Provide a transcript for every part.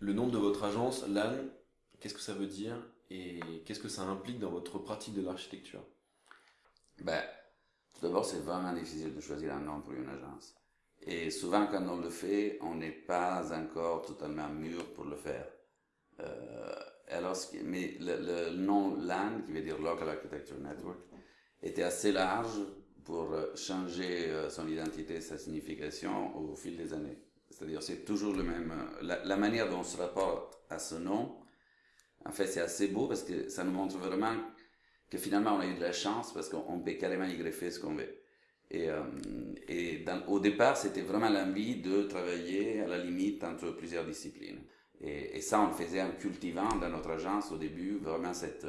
Le nom de votre agence, LAN, qu'est-ce que ça veut dire et qu'est-ce que ça implique dans votre pratique de l'architecture? Ben, Tout d'abord, c'est vraiment difficile de choisir un nom pour une agence. Et souvent, quand on le fait, on n'est pas encore totalement mûr pour le faire. Euh, mais le, nom LAN, qui veut dire Local Architecture Network, était assez large pour changer euh, son identité, sa signification au fil des années. C'est-à-dire, c'est toujours le même. La, la, manière dont on se rapporte à ce nom, en fait, c'est assez beau parce que ça nous montre vraiment que finalement, on a eu de la chance parce qu'on peut carrément y greffer ce qu'on veut. Et, euh, et au départ, c'était vraiment l'envie de travailler à la limite entre plusieurs disciplines. Et, ça, on le faisait en cultivant dans notre agence au début vraiment cette,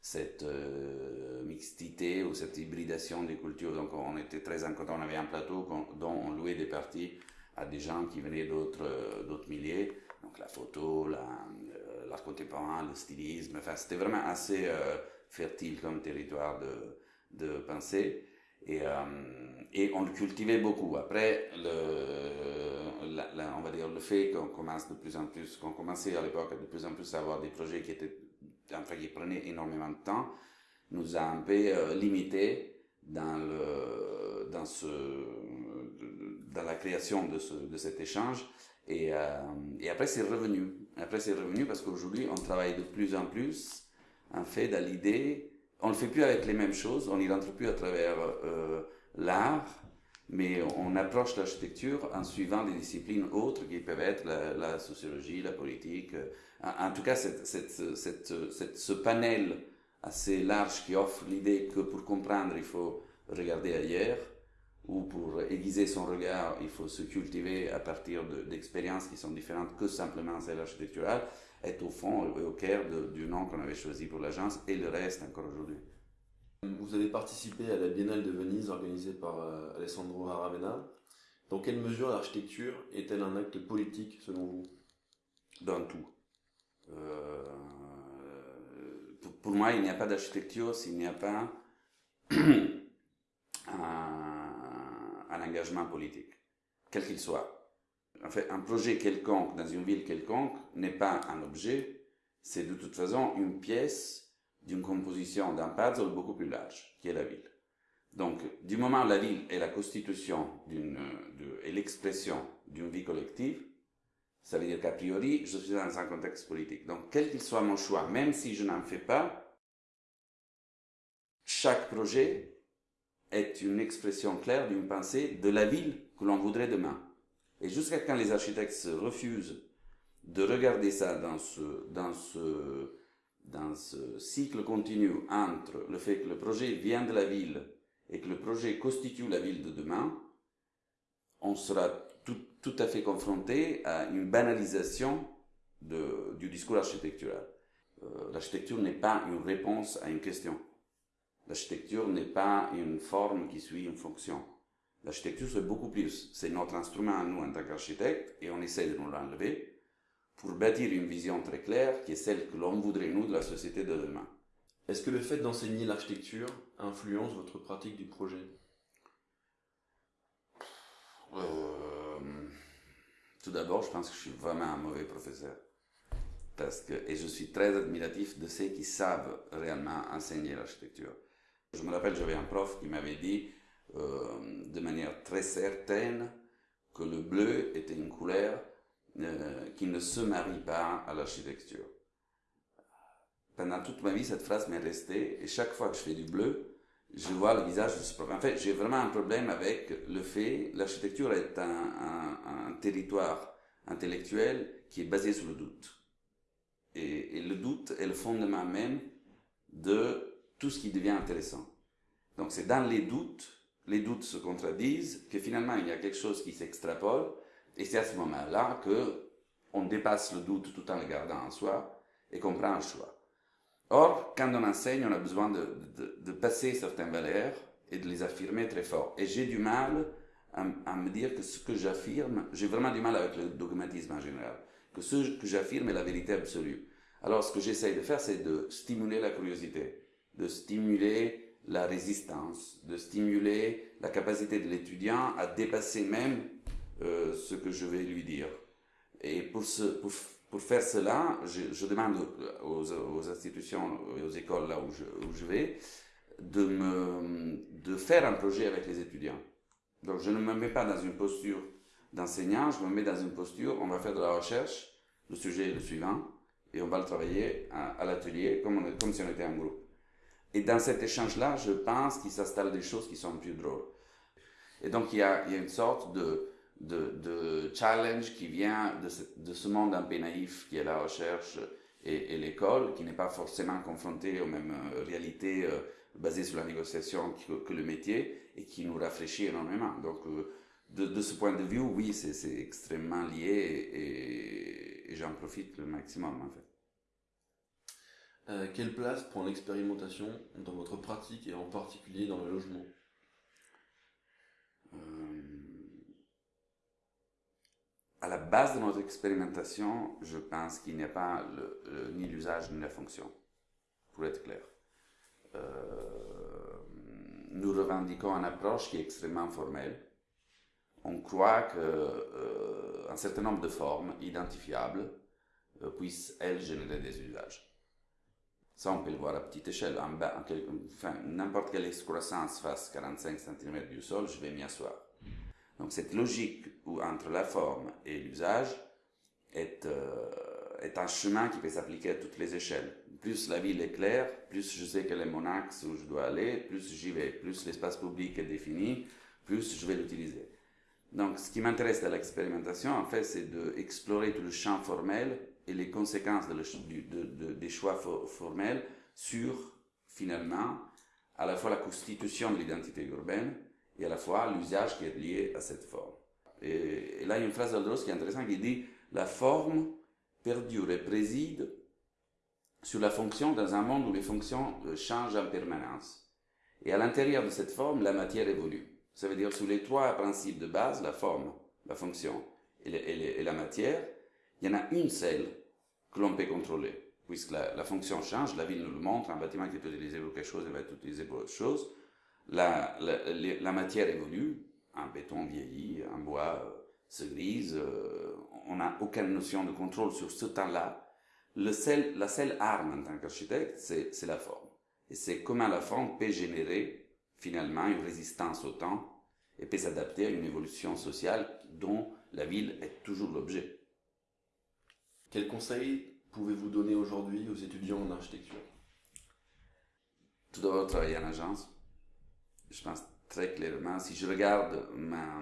cette euh, ou cette hybridation des cultures. Donc, on était très en. On avait un plateau dont on louait des parties à des gens qui venaient d'autres euh, d'autres milieux. Donc, la photo, euh, l'art contemporain, le stylisme. Enfin, c'était vraiment assez euh, fertile comme territoire de, de pensée. Et, et on le cultivait beaucoup. Après, le, la, la, on va dire le fait qu'on commence de plus en plus, qu'on commençait à l'époque de plus en plus à avoir des projets qui étaient, enfin, qui prenaient énormément de temps, nous a un peu euh, limité dans le, dans ce, dans la création de ce, de cet échange. Et, euh, et après, c'est revenu. Après, c'est revenu parce qu'aujourd'hui, on travaille de plus en plus, en fait, dans l'idée on ne le fait plus avec les mêmes choses, on n'y rentre plus à travers euh, l'art, mais on approche l'architecture en suivant des disciplines autres qui peuvent être la, sociologie, la politique. En, en tout cas, cette, cette, cette, ce panel assez large qui offre l'idée que pour comprendre, il faut regarder ailleurs, ou pour aiguiser son regard, il faut se cultiver à partir d'expériences qui sont différentes que simplement celles architecturales est au fond au cœur du nom qu'on avait choisi pour l'agence et le reste encore aujourd'hui. Vous avez participé à la Biennale de Venise organisée par euh, Alessandro Aravena. Dans quelle mesure l'architecture est-elle un acte politique selon vous? Dans tout. Euh, pour, pour, moi, il n'y a pas d'architecture s'il n'y a pas politique, quel qu'il soit en fait, un projet quelconque dans une ville quelconque n'est pas un objet, c'est de toute façon une pièce d'une composition d'un puzzle beaucoup plus large, qui est la ville. Donc, du moment où la ville est la constitution d'une, et l'expression d'une vie collective, ça veut dire qu'a priori, je suis dans un contexte politique. Donc, quel qu'il soit mon choix, même si je n'en fais pas, chaque projet est une expression claire d'une pensée de la ville que l'on voudrait demain. Et jusqu'à quand les architectes se refusent de regarder ça dans ce, dans ce, dans ce cycle continu entre le fait que le projet vient de la ville et que le projet constitue la ville de demain, on sera tout, à fait confronté à une banalisation du discours architectural. Euh, l'architecture n'est pas une réponse à une question. L'architecture n'est pas une forme qui suit une fonction. L'architecture, c'est beaucoup plus. C'est notre instrument, nous, en tant qu'architectes, et on essaie de nous l'enlever pour bâtir une vision très claire qui est celle que l'on voudrait, nous, de la société de demain. Est-ce que le fait d'enseigner l'architecture influence votre pratique du projet? Euh, Tout d'abord, je pense que je suis vraiment un mauvais professeur. Parce que, et je suis très admiratif de ceux qui savent réellement enseigner l'architecture. Je me rappelle, j'avais un prof qui m'avait dit, euh, de manière très certaine que le bleu était une couleur euh, qui ne se marie pas à l'architecture. Pendant toute ma vie, cette phrase m'est restée et chaque fois que je fais du bleu, je vois le visage de ce prof. En fait, j'ai vraiment un problème avec le fait, l'architecture est un, territoire intellectuel qui est basé sur le doute. Et le doute est le fondement même de tout ce qui devient intéressant. Donc c'est dans les doutes les doutes se contradisent, que finalement il y a quelque chose qui s'extrapole, et c'est à ce moment-là que on dépasse le doute tout en le gardant en soi et qu'on prend un choix. Or, quand on enseigne, on a besoin de, de, de passer certaines valeurs et de les affirmer très fort. Et j'ai du mal à, à, me dire que ce que j'affirme, j'ai vraiment du mal avec le dogmatisme en général, que ce que j'affirme est la vérité absolue. Alors, ce que j'essaye de faire, c'est de stimuler la curiosité, de stimuler la résistance, de stimuler la capacité de l'étudiant à dépasser même euh, ce que je vais lui dire. Et pour, ce, pour, pour faire cela, je, demande aux, institutions et aux écoles là où je, où je vais de, me, de faire un projet avec les étudiants. Donc je ne me mets pas dans une posture d'enseignant, je me mets dans une posture, on va faire de la recherche, le sujet est le suivant, et on va le travailler à, l'atelier comme, comme si on était un groupe. Et dans cet échange-là, je pense qu'il s'installe des choses qui sont plus drôles. Et donc il y a, une sorte de, challenge qui vient de ce, de ce, monde un peu naïf qui est la recherche et, l'école, qui n'est pas forcément confronté aux mêmes euh, réalités euh, basées sur la négociation que, le métier et qui nous rafraîchit énormément. Donc euh, de, ce point de vue, oui, c'est extrêmement lié et j'en profite le maximum en fait. Euh, quelle place prend l'expérimentation dans votre pratique et en particulier dans le logement? Euh, À la base de notre expérimentation, je pense qu'il n'y a pas ni l'usage ni la fonction, pour être clair. Euh, nous revendiquons une approche qui est extrêmement formelle. On croit qu'un euh, certain nombre de formes identifiables puissent, elles, générer des usages. Ça, on peut le voir à petite échelle. En n'importe quelle excroissance fasse 45 cm du sol, je vais m'y asseoir. Donc cette logique où entre la forme et l'usage est, euh, est un chemin qui peut s'appliquer à toutes les échelles. Plus la ville est claire, plus je sais quel est mon axe où je dois aller, plus j'y vais, plus l'espace public est défini, plus je vais l'utiliser. Donc ce qui m'intéresse dans l'expérimentation, en fait, c'est d'explorer tout le champ formel et les conséquences de des choix formels sur, finalement, à la fois la constitution de l'identité urbaine et à la fois l'usage qui est lié à cette forme. Et, là, il y a une phrase d'Aldros qui est intéressante qui dit La forme perdure et préside sur la fonction dans un monde où les fonctions euh, changent en permanence. Et à l'intérieur de cette forme, la matière évolue. Ça veut dire sous les trois principes de base, la forme, la fonction et la matière, il y en a une seule que l'on peut contrôler. Puisque la, fonction change, la ville nous le montre, un bâtiment qui est utilisé pour quelque chose, il va être utilisé pour autre chose. La, matière évolue, un béton vieillit, un bois euh, se grise, euh, on n'a aucune notion de contrôle sur ce temps-là. la seule arme en tant qu'architecte, c'est la forme. Et c'est comment la forme peut générer finalement une résistance au temps et peut s'adapter à une évolution sociale dont la ville est toujours l'objet. Quels conseils pouvez-vous donner aujourd'hui aux étudiants en architecture? Tout d'abord, travailler en agence. Je pense très clairement, si je regarde ma,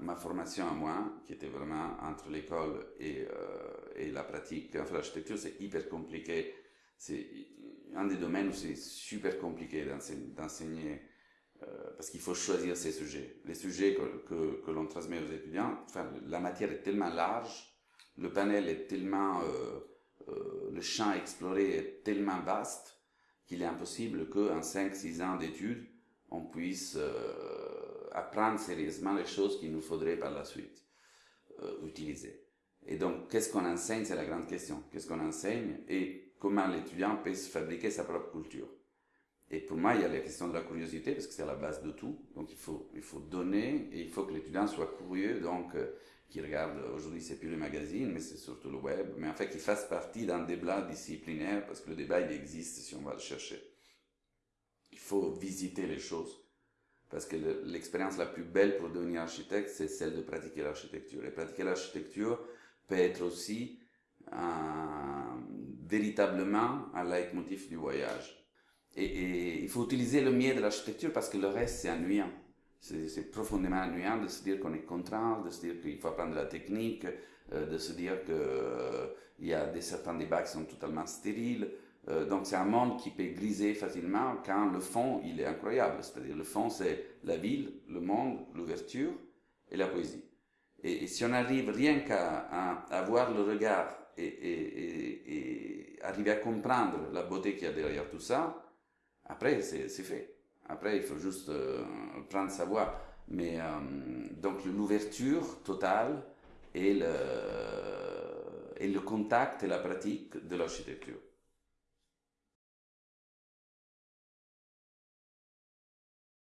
ma, formation à moi, qui était vraiment entre l'école et, euh, et, la pratique, enfin, l'architecture, c'est hyper compliqué. C'est un des domaines où c'est super compliqué d'enseigner. Euh, parce qu'il faut choisir ses sujets. Les sujets que, que, l'on transmet aux étudiants, la matière est tellement large le panel est tellement, euh, euh, le champ exploré est tellement vaste qu'il est impossible qu'en 5-6 ans d'études, on puisse euh, apprendre sérieusement les choses qu'il nous faudrait par la suite utiliser. Et donc, qu'est-ce qu'on enseigne, c'est la grande question. Qu'est-ce qu'on enseigne? Et comment l'étudiant peut se fabriquer sa propre culture? Et pour moi, il y a la question de la curiosité, parce que c'est la base de tout. Donc, il faut, il faut donner et il faut que l'étudiant soit curieux. Donc, qui regarde, aujourd'hui c'est plus le magazine, mais c'est surtout le web, mais en fait qui fasse partie d'un débat disciplinaire, parce que le débat il existe si on va le chercher. Il faut visiter les choses, parce que l'expérience la plus belle pour devenir architecte, c'est celle de pratiquer l'architecture. Et pratiquer l'architecture peut être aussi un, véritablement un leitmotiv du voyage. Et, il faut utiliser le mieux de l'architecture parce que le reste c'est ennuyant c'est profondément ennuyant de se dire qu'on est contraint, de se dire qu'il faut apprendre la technique, euh, de se dire qu'il euh, y a des, certains débats qui sont totalement stériles. Euh, donc c'est un monde qui peut griser facilement quand le fond, il est incroyable. C'est-à-dire le fond, c'est la ville, le monde, l'ouverture et la poésie. Et, si on arrive rien qu'à avoir le regard et arriver à comprendre la beauté qu'il y a derrière tout ça, après c'est fait. Après, il faut juste euh, prendre sa voix. Mais euh, donc l'ouverture totale et le, et le contact et la pratique de l'architecture.